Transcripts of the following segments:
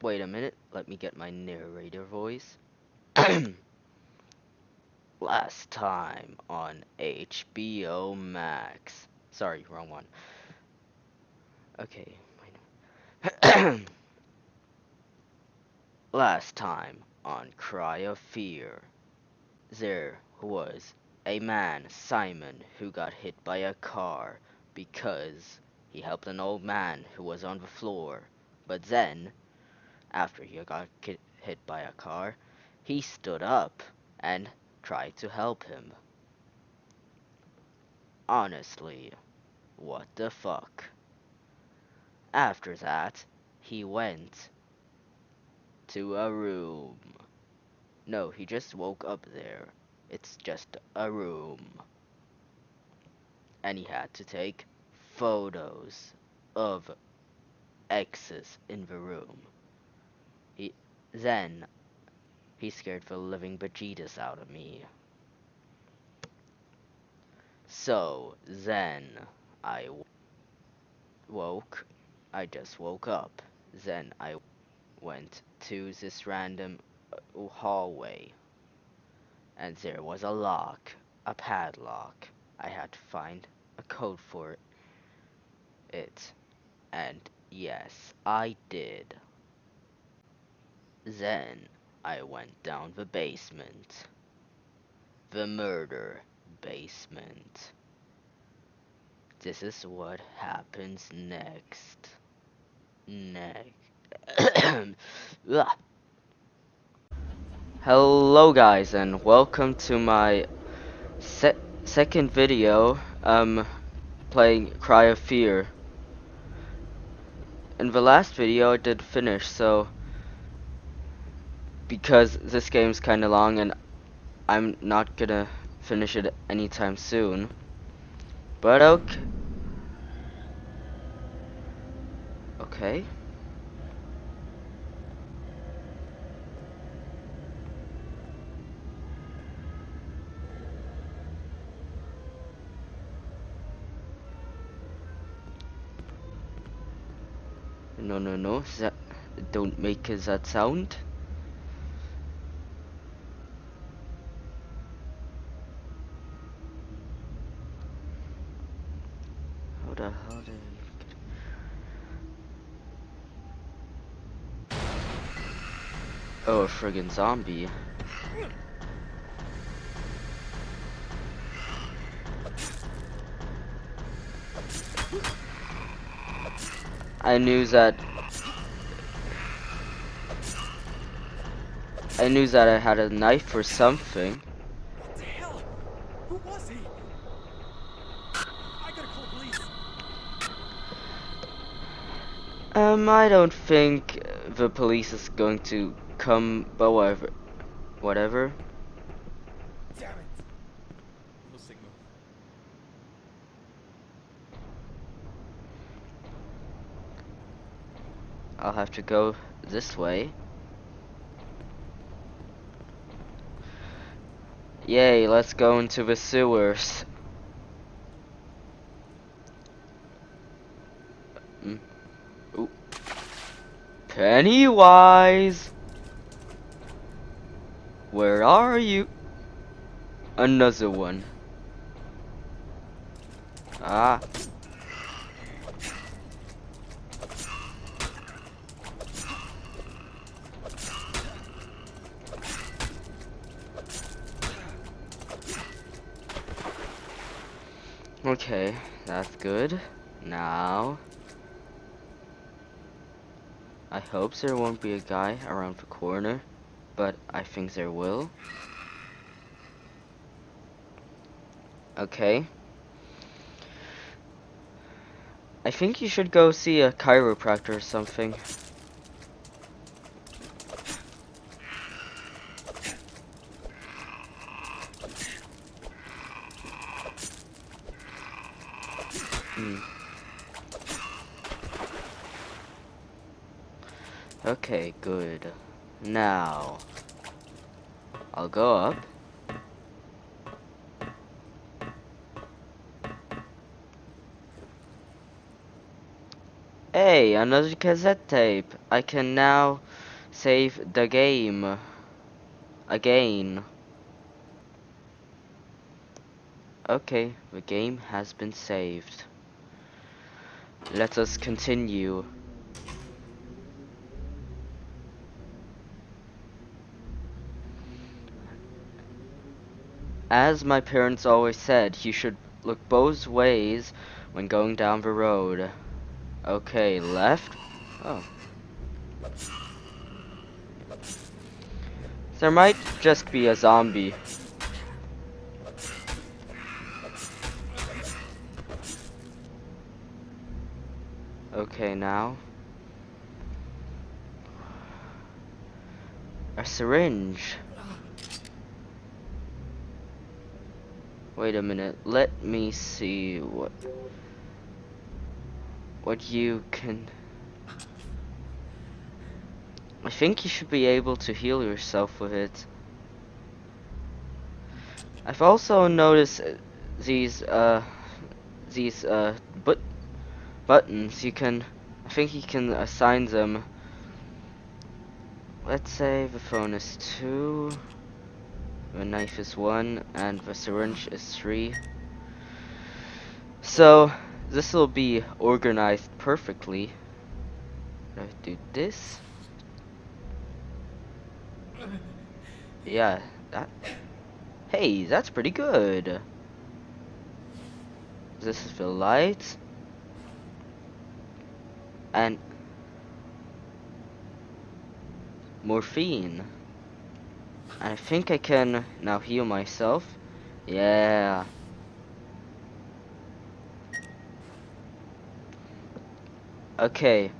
Wait a minute, let me get my narrator voice. Last time on HBO Max. Sorry, wrong one. Okay. Last time on Cry of Fear. There was a man, Simon, who got hit by a car because he helped an old man who was on the floor. But then, after he got hit by a car, he stood up and tried to help him. Honestly, what the fuck? After that, he went to a room. No, he just woke up there. It's just a room. And he had to take photos of X's in the room. He then he scared the living bejesus out of me. So then I woke. I just woke up. Then I went to this random uh, hallway and there was a lock, a padlock. I had to find a code for it. And yes, I did. Then I went down the basement. The murder basement. This is what happens next. Next. Hello guys and welcome to my se second video um playing Cry of Fear. In the last video I did finish so because this game's kinda long and I'm not gonna finish it anytime soon. But okay. Okay. No, no, no. That don't make that sound. How the hell did I get... Oh, a friggin' zombie. I knew that I knew that I had a knife or something. What the hell? Who was he? I gotta call police. Um, I don't think the police is going to come, but whatever. Whatever. Damn it. No signal. I'll have to go this way. Yay, let's go into the sewers. Mm. Pennywise! Where are you? Another one. Ah. Okay, that's good. Now, I hope there won't be a guy around the corner, but I think there will. Okay. I think you should go see a chiropractor or something. Hmm. Okay, good. Now, I'll go up. Hey, another cassette tape. I can now save the game again. Okay, the game has been saved. Let us continue. As my parents always said, you should look both ways when going down the road. Okay, left. Oh. There might just be a zombie. Okay, now. A syringe. Wait a minute, let me see what what you can I think you should be able to heal yourself with it. I've also noticed uh, these uh these uh but buttons. You can I think you can assign them. Let's say the phone is 2 the knife is 1 and the syringe is 3 so this will be organized perfectly. I do this? Yeah that hey that's pretty good. This is the light. And morphine. I think I can now heal myself. Yeah. Okay.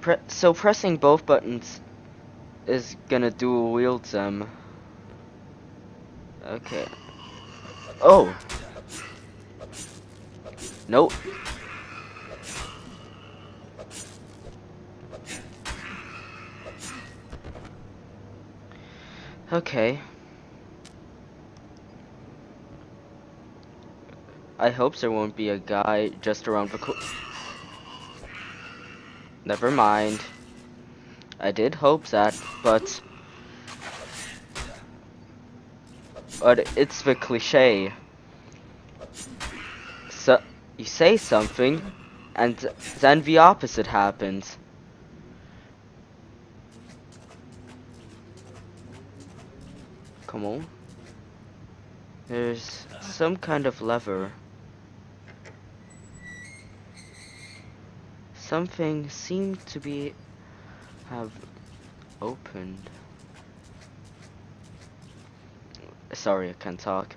Pre so pressing both buttons is gonna dual wield them. Um, okay. Oh. Nope. Okay. I hope there won't be a guy just around the co- Never mind. I did hope that, but... But it's the cliche. So, you say something, and then the opposite happens. Come on. There's some kind of lever. Something seemed to be have opened. Sorry, I can't talk.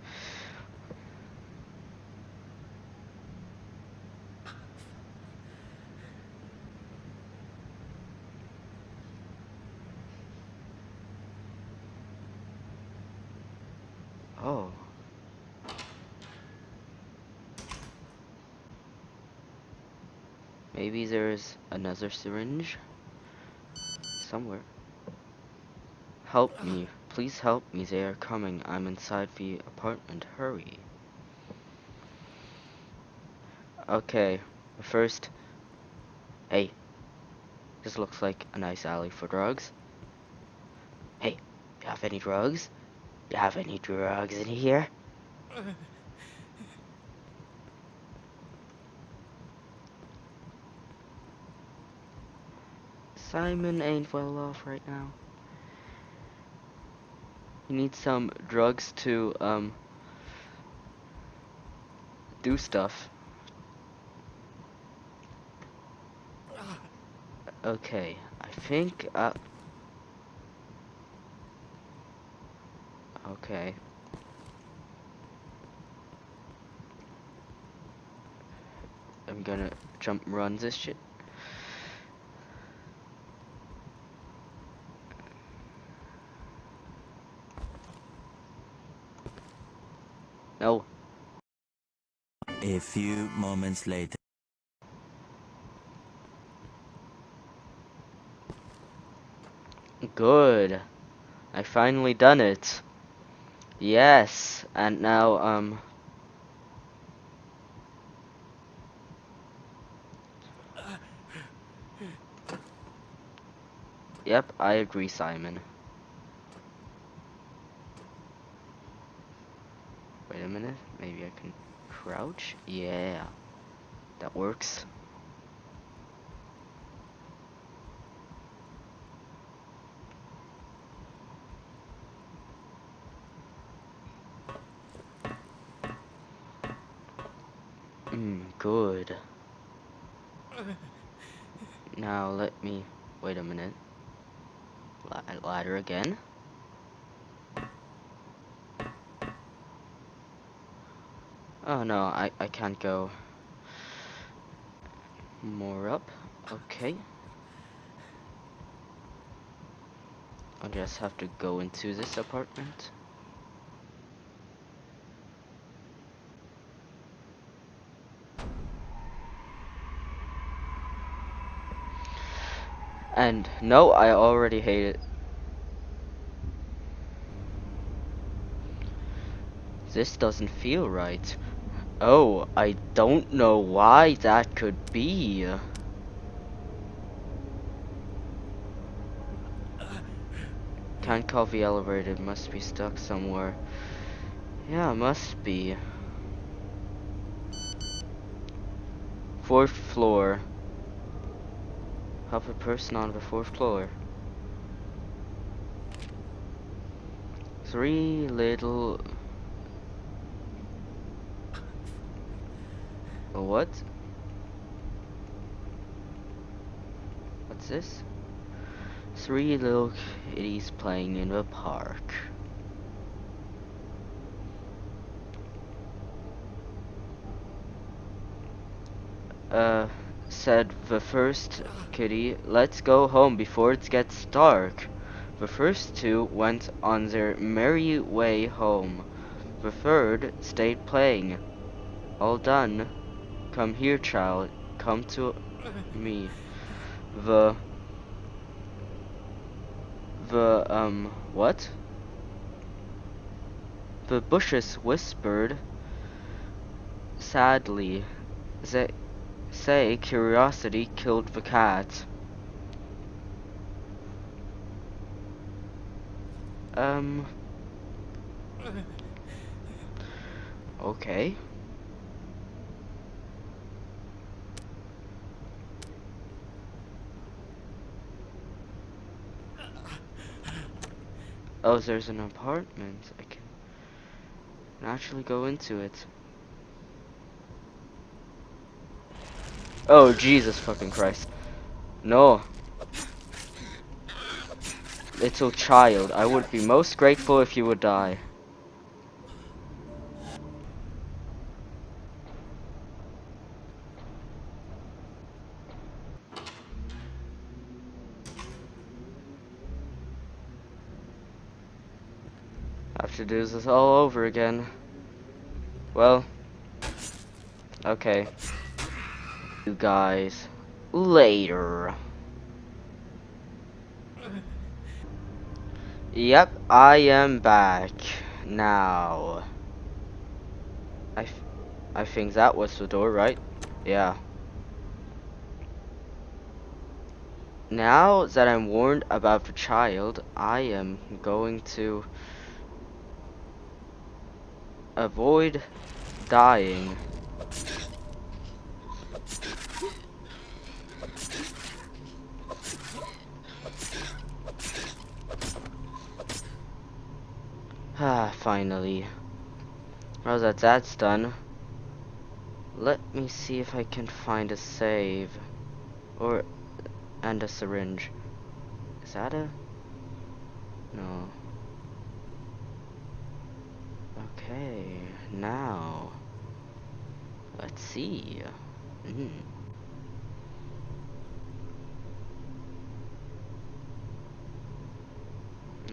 Oh. Maybe there's another syringe somewhere. Help me. Please help me. They are coming. I'm inside the apartment. Hurry. Okay. First. Hey. This looks like a nice alley for drugs. Hey, you have any drugs? Have any drugs in here? Simon ain't well off right now. He needs some drugs to, um, do stuff. Okay, I think, uh... Okay. I'm gonna jump run this shit. No. A few moments later. Good. I finally done it. Yes, and now, um... Yep, I agree, Simon. Wait a minute, maybe I can crouch? Yeah, that works. Now let me, wait a minute. La ladder again. Oh no, I, I can't go more up. Okay. I'll just have to go into this apartment. And no, I already hate it. This doesn't feel right. Oh, I don't know why that could be. Can't call the elevator, must be stuck somewhere. Yeah, must be. Fourth floor. Help a person on the fourth floor. Three little... What? What's this? Three little kitties playing in the park. Uh, said the first kitty, let's go home before it gets dark. The first two went on their merry way home. The third stayed playing. All done. Come here, child. Come to me. The the, um, what? The bushes whispered sadly. They say curiosity killed the cat. Um. Okay. Oh, there's an apartment. I can actually go into it. Oh, Jesus fucking Christ. No. Little child, I would be most grateful if you would die. Have to do this all over again. Well, okay. You guys later. Yep, I am back now. I, I think that was the door, right? Yeah. Now that I'm warned about the child, I am going to avoid dying. Ah, finally. Now that that's done, let me see if I can find a save. Or, and a syringe. Is that a? No. Okay, now, let's see. Mm.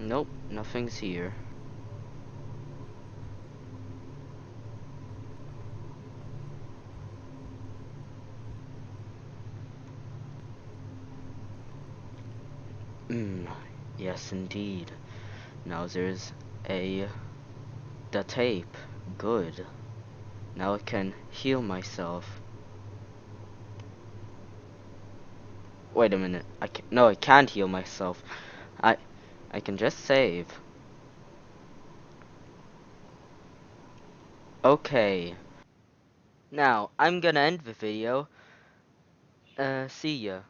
Nope, nothing's here. Mm, yes indeed. Now there's a the tape. Good. Now I can heal myself. Wait a minute. I can no, I can't heal myself. I I can just save. Okay. Now, I'm gonna end the video. Uh, see ya.